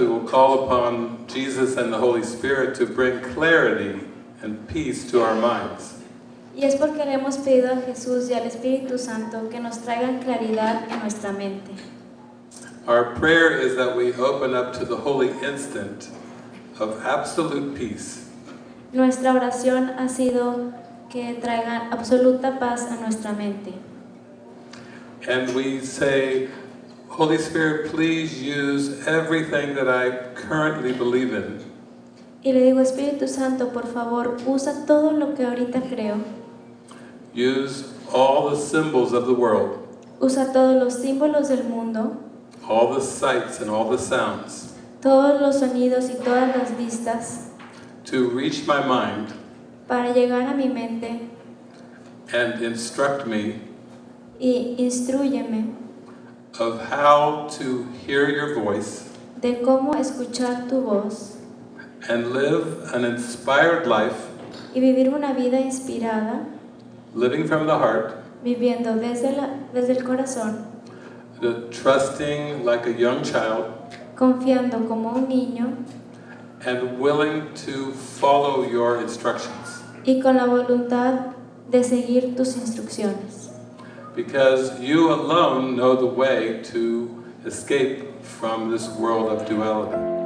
we will call upon Jesus and the Holy Spirit to bring clarity and peace to our minds. Y es porque le hemos pedido a Jesús y al Espíritu Santo que nos traigan claridad en nuestra mente. Our prayer is that we open up to the holy instant of absolute peace. Nuestra oración ha sido que traigan absoluta paz a nuestra mente. And we say, Holy Spirit, please use everything that I currently believe in. Y le digo, Espíritu Santo, por favor, usa todo lo que ahorita creo. Use all the symbols of the world, Usa todos los símbolos del mundo, all the sights and all the sounds. Todos los sonidos y todas las vistas. To reach my mind. Para llegar a mi mente. And instruct me. Y instruyeme of how to hear your voice de cómo escuchar tu voz and live an inspired life, y vivir una vida inspirada, living from the heart, viviendo desde, la- desde el corazón, the trusting like a young child, confiando como un niño and willing to follow your instructions. y con la voluntad de seguir tus instrucciones. Because you alone know the way to escape from this world of duality.